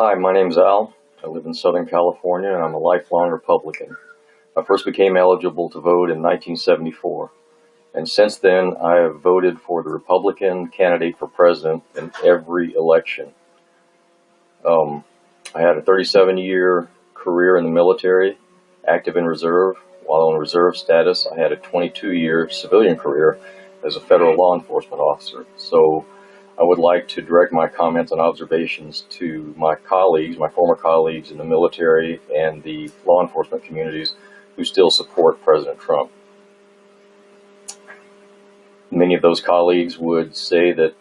Hi, my name's Al. I live in Southern California and I'm a lifelong Republican. I first became eligible to vote in 1974. And since then, I have voted for the Republican candidate for president in every election. Um, I had a 37 year career in the military, active in reserve. While on reserve status, I had a 22 year civilian career as a federal law enforcement officer. So I would like to direct my comments and observations to my colleagues, my former colleagues in the military and the law enforcement communities who still support President Trump. Many of those colleagues would say that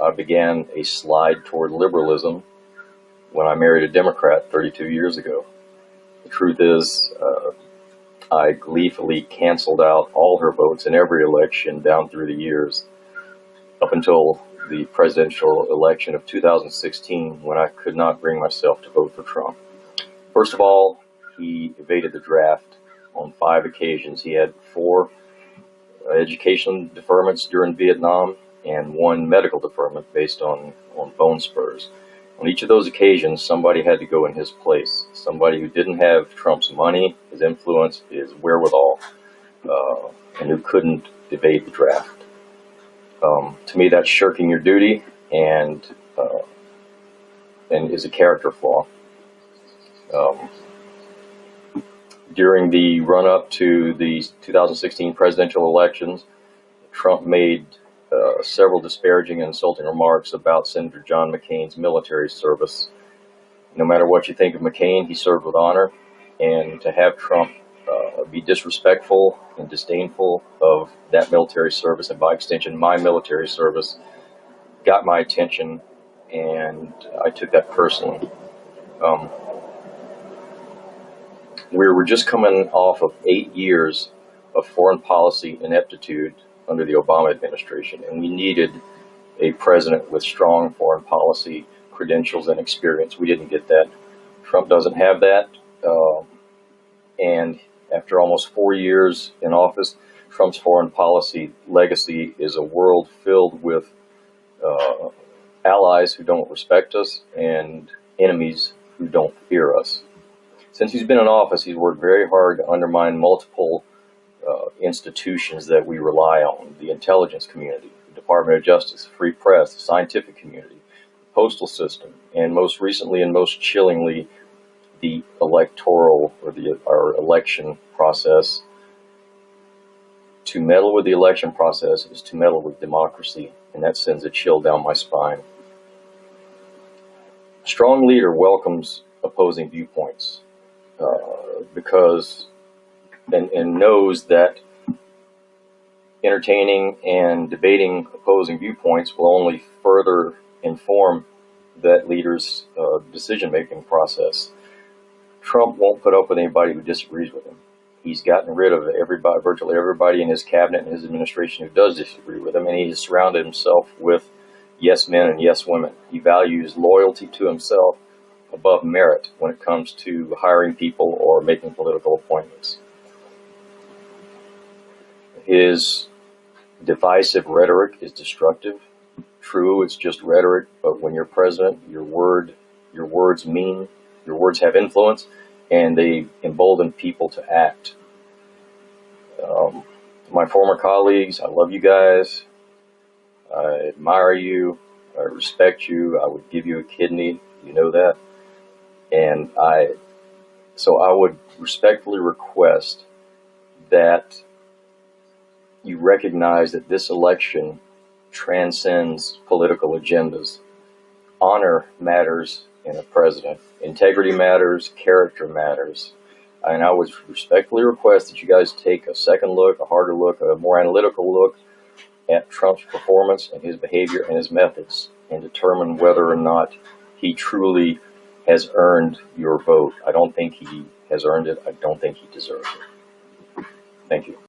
I began a slide toward liberalism when I married a Democrat 32 years ago. The truth is, uh, I gleefully canceled out all her votes in every election down through the years up until the presidential election of 2016 when I could not bring myself to vote for Trump. First of all, he evaded the draft on five occasions. He had four education deferments during Vietnam and one medical deferment based on, on bone spurs. On each of those occasions, somebody had to go in his place. Somebody who didn't have Trump's money, his influence, his wherewithal, uh, and who couldn't evade the draft. Um, to me, that's shirking your duty and uh, and is a character flaw. Um, during the run-up to the 2016 presidential elections, Trump made uh, several disparaging and insulting remarks about Senator John McCain's military service. No matter what you think of McCain, he served with honor, and to have Trump uh, be disrespectful and disdainful of that military service, and by extension, my military service, got my attention, and I took that personally. Um, we were just coming off of eight years of foreign policy ineptitude under the Obama administration, and we needed a president with strong foreign policy credentials and experience. We didn't get that. Trump doesn't have that, uh, and after almost four years in office, Trump's foreign policy legacy is a world filled with uh, allies who don't respect us and enemies who don't fear us. Since he's been in office, he's worked very hard to undermine multiple uh, institutions that we rely on, the intelligence community, the Department of Justice, the free press, the scientific community, the postal system, and most recently and most chillingly, the electoral or the our election process. To meddle with the election process is to meddle with democracy, and that sends a chill down my spine. A strong leader welcomes opposing viewpoints uh, because and, and knows that entertaining and debating opposing viewpoints will only further inform that leader's uh, decision-making process. Trump won't put up with anybody who disagrees with him. He's gotten rid of everybody, virtually everybody in his cabinet and his administration who does disagree with him, and he has surrounded himself with yes men and yes women. He values loyalty to himself above merit when it comes to hiring people or making political appointments. His divisive rhetoric is destructive. True, it's just rhetoric, but when you're president, your word, your words mean, your words have influence, and they embolden people to act. Um, my former colleagues, I love you guys. I admire you. I respect you. I would give you a kidney. You know that. And I, so I would respectfully request that you recognize that this election transcends political agendas. Honor matters in the president. Integrity matters, character matters. And I would respectfully request that you guys take a second look, a harder look, a more analytical look at Trump's performance and his behavior and his methods and determine whether or not he truly has earned your vote. I don't think he has earned it. I don't think he deserves it. Thank you.